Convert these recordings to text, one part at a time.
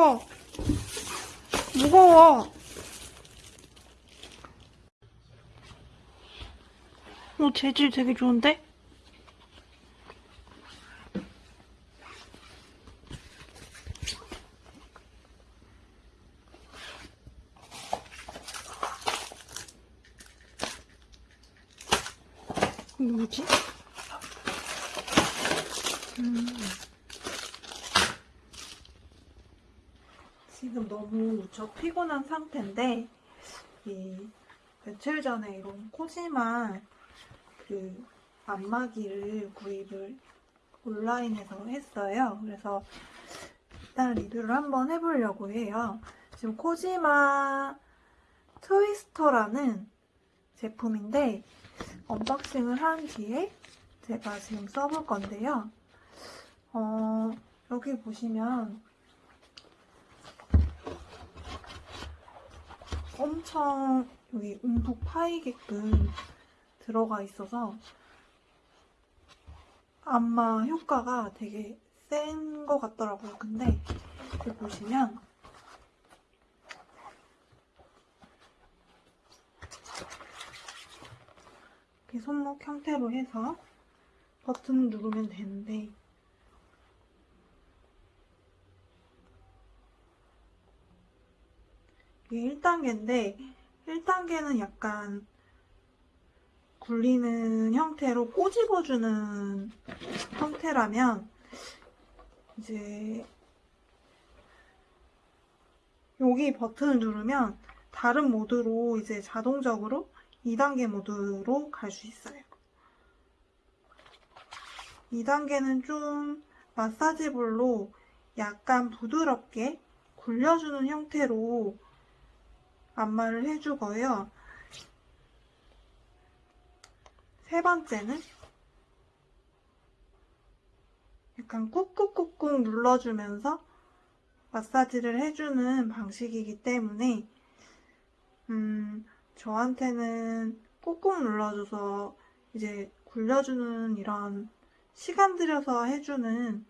무거워. 무거워. 오, 재질 되게 좋은데? 뭐지? 음. 지금 너무 무척 피곤한 상태인데 이 며칠 전에 이런 코지마 그 안마기를 구입을 온라인에서 했어요. 그래서 일단 리뷰를 한번 해보려고 해요. 지금 코지마 트위스터라는 제품인데 unboxing을 한 뒤에 제가 지금 써볼 건데요. 어, 여기 보시면 엄청 여기 움푹 파이게끔 들어가 있어서 안마 효과가 되게 센 것 같더라고요. 근데 여기 보시면 이렇게 손목 형태로 해서 버튼 누르면 되는데 이게 1단계인데 1단계는 약간 굴리는 형태로 꼬집어주는 형태라면 이제 여기 버튼을 누르면 다른 모드로 이제 자동적으로 2단계 모드로 갈 수 있어요. 2단계는 좀 마사지볼로 약간 부드럽게 굴려주는 형태로 안마를 해주고요. 세 번째는 약간 꾹꾹꾹꾹 눌러주면서 마사지를 해주는 방식이기 때문에 음, 저한테는 꾹꾹 눌러줘서 이제 굴려주는 이런 시간 들여서 해주는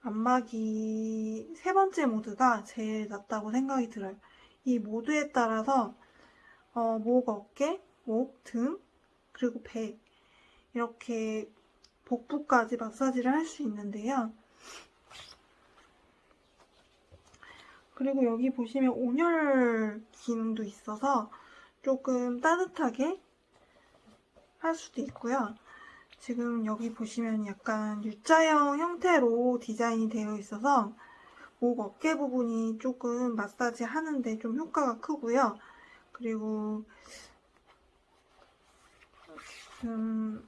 안마기 세 번째 모드가 제일 낫다고 생각이 들어요. 이 모드에 따라서 어, 목, 어깨, 목, 등, 그리고 배 이렇게 복부까지 마사지를 할 수 있는데요. 그리고 여기 보시면 온열 기능도 있어서 조금 따뜻하게 할 수도 있고요. 지금 여기 보시면 약간 U자형 형태로 디자인이 되어 있어서 목 어깨 부분이 조금 마사지 하는데 좀 효과가 크고요. 그리고 지금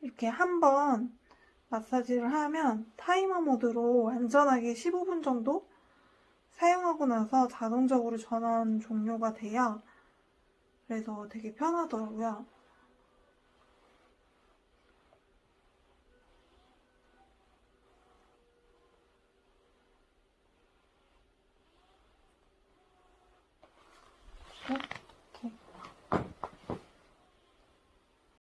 이렇게 한번 마사지를 하면 타이머 모드로 안전하게 15분 정도 사용하고 나서 자동적으로 전원 종료가 돼요. 그래서 되게 편하더라고요.